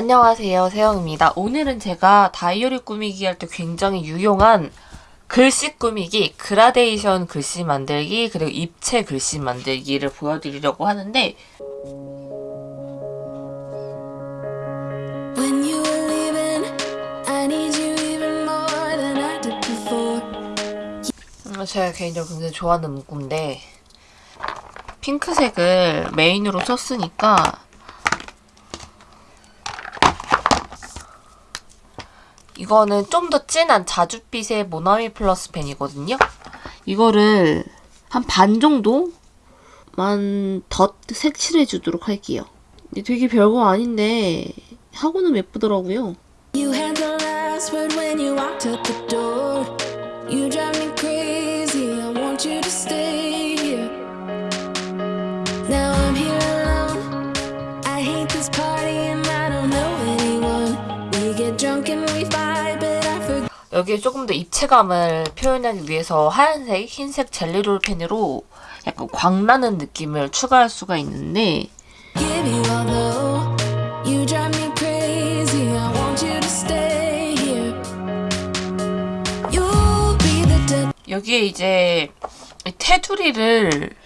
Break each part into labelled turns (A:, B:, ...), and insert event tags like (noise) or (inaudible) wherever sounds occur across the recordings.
A: 안녕하세요 세영입니다. 오늘은 제가 다이어리 꾸미기 할 때 굉장히 유용한 글씨 꾸미기, 그라데이션 글씨 만들기, 그리고 입체 글씨 만들기를 보여드리려고 하는데. 음, 제가 개인적으로 굉장히 좋아하는 문구인데 핑크색을 메인으로 썼으니까 이거는 좀 더 진한 자줏빛의 모나미 플러스 펜이거든요. 이거를 한 반 정도만 덧 색칠해 주도록 할게요. 되게 별거 아닌데 하고는 예쁘더라고요.
B: You had the last word when you walked out the door. You drive me crazy, I want you to stay
A: 여기에 조금 더 입체감을 표현하기 위해서 하얀색, 흰색 젤리롤 펜으로 약간 광나는 느낌을 추가할 수가 있는데. 여기에 이제 이 테두리를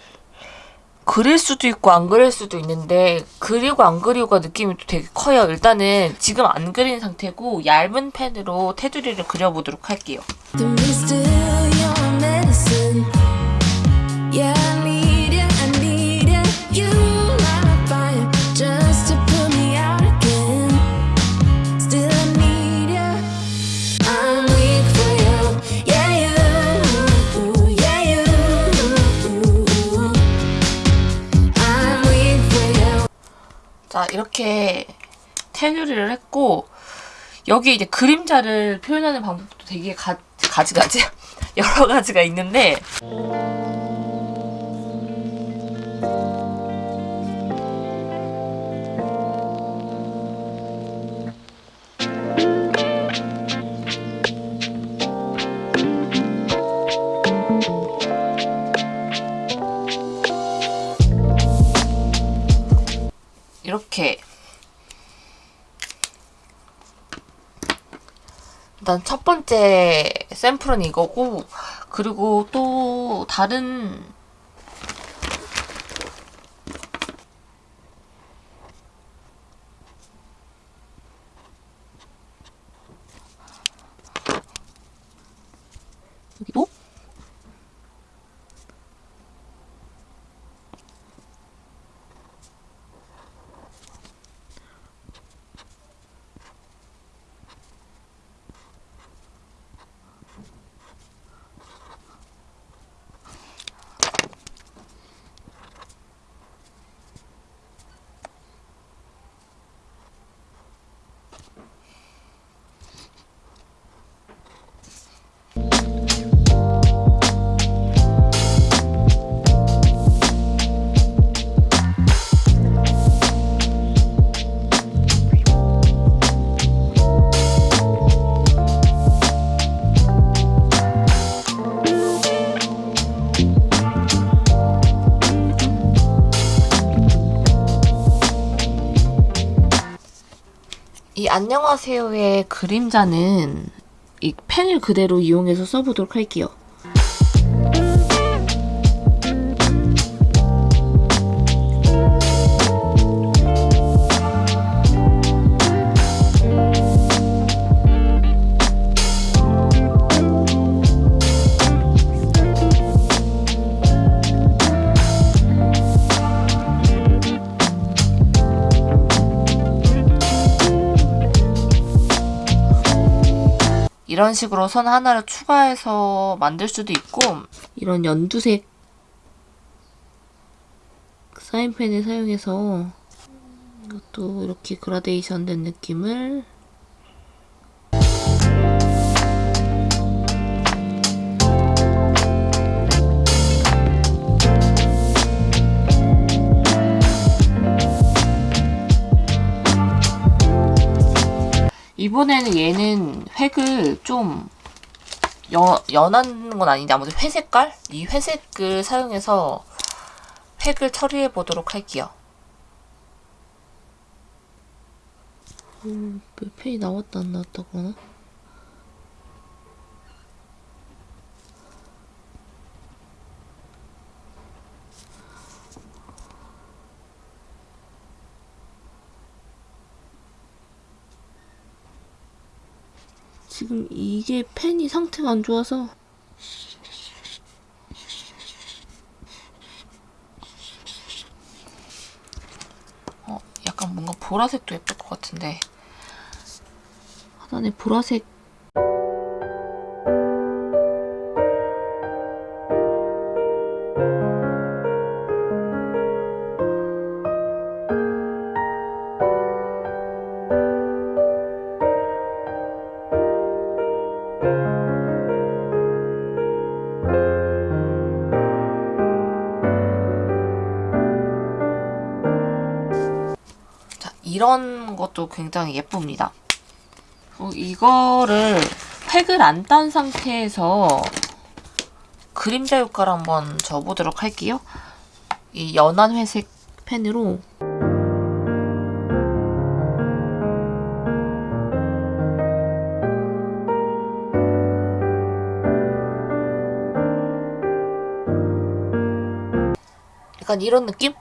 A: 그릴 수도 있고 안 그릴 수도 있는데 그리고 안 그리고가 느낌이 또 되게 커요. 일단은 지금 안 그린 상태고 얇은 펜으로 테두리를 그려보도록 할게요. 이렇게 테두리를 했고 여기 이제 그림자를 표현하는 방법도 되게 가, 가지가지 (laughs) 여러 가지가 있는데 이렇게 일단 첫 번째 샘플은 이거고 그리고 또 다른 이 안녕하세요의 그림자는 이 펜을 그대로 이용해서 써보도록 할게요. 이런 식으로 선 하나를 추가해서 만들 수도 있고 이런 연두색 사인펜을 사용해서 이것도 이렇게 그라데이션 된 느낌을 이번에는 얘는 획을 좀 연, 연한 건 아닌데 아무튼 회색깔? 이 회색을 사용해서 획을 처리해 보도록 할게요. 음, 몇 펜이 나왔다 안 나왔다고 하나? 지금 이게 펜이 상태가 안 좋아서. 어, 약간 뭔가 보라색도 예쁠 것 같은데. 하단에 보라색 이런 것도 굉장히 예쁩니다. 어, 이거를 팩을 안 딴 상태에서 그림자 효과를 한번 줘보도록 할게요. 이 연한 회색 펜으로 약간 이런 느낌?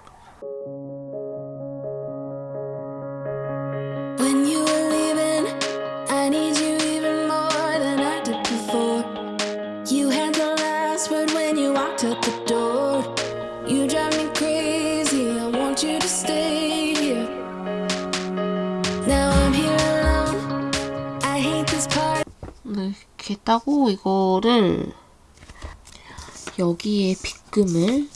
A: 이렇게 따고 이거를 여기에 빗금을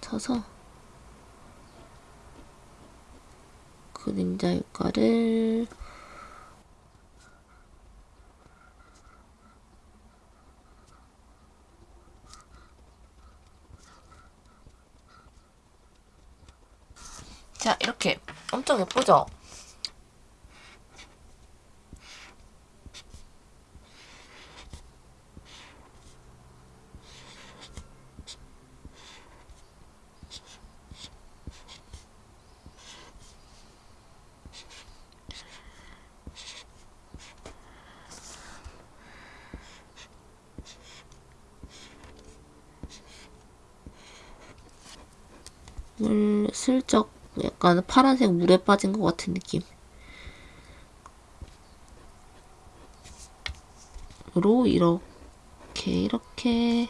A: 쳐서 그림자 효과를 자 이렇게 물 슬쩍 약간 파란색 물에 빠진 것 같은 느낌. 으로 이렇게 이렇게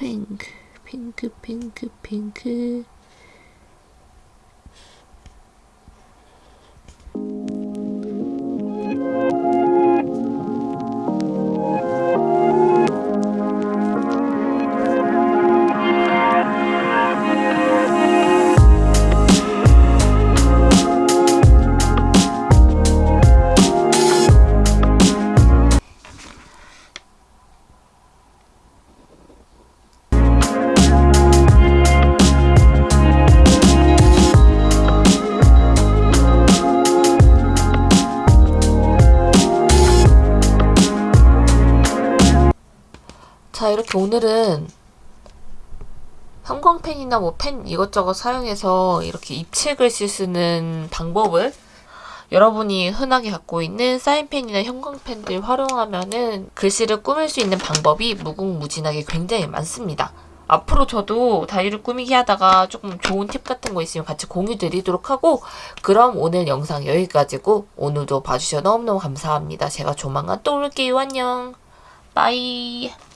A: 핑크 핑크 이렇게 오늘은 형광펜이나 뭐 펜 이것저것 사용해서 이렇게 입체 글씨 쓰는 방법을 여러분이 흔하게 갖고 있는 사인펜이나 형광펜들 활용하면은 글씨를 꾸밀 수 있는 방법이 무궁무진하게 굉장히 많습니다. 앞으로 저도 다이를 꾸미기 하다가 조금 좋은 팁 같은 거 있으면 같이 공유 드리도록 하고 그럼 오늘 영상 여기까지고 오늘도 봐주셔서 너무너무 감사합니다. 제가 조만간 또 올게요. 안녕. 빠이.